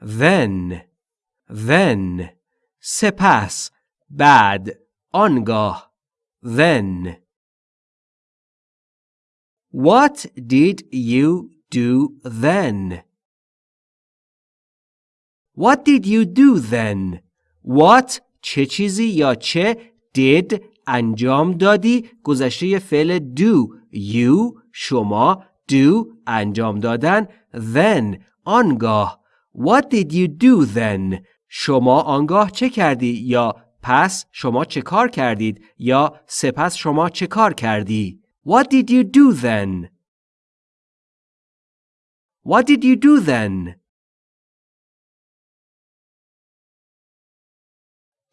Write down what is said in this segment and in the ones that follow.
then then سپس بعد آنگاه then What did you do then? What did you do then? What چه چیزی یا چه did انجام دادی گذشته فعل do you شما do انجام دادن then آنگاه What did you do then شما آنگاه چه کردی یا پس شما چه کار کردید یا سپس شما چه کار کردی What did you do then What did you do then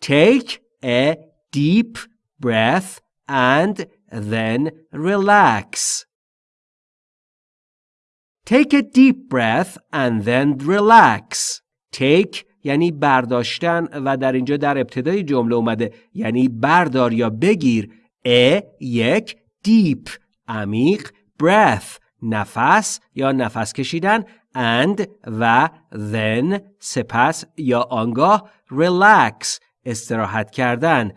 Take a deep breath and then relax. Take a deep breath and then relax. Take یعنی برداشتن و در اینجا در ابتدای جمله اومده. یعنی بردار یا بگیر. ا یک deep عمیق breath نفس یا نفس کشیدن. And و then سپس یا آنگاه relax استراحت کردن.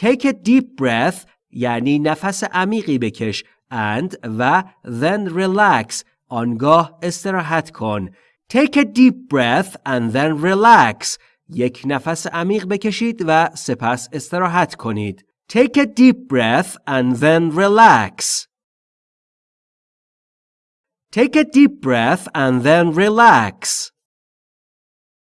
Take a deep breath یعنی نفس عمیقی بکش. And و then relax آنگاه استراحت کن take a deep breath and then relax یک نفس عمیق بکشید و سپس استراحت کنید take a deep breath and then relax take a deep breath and then relax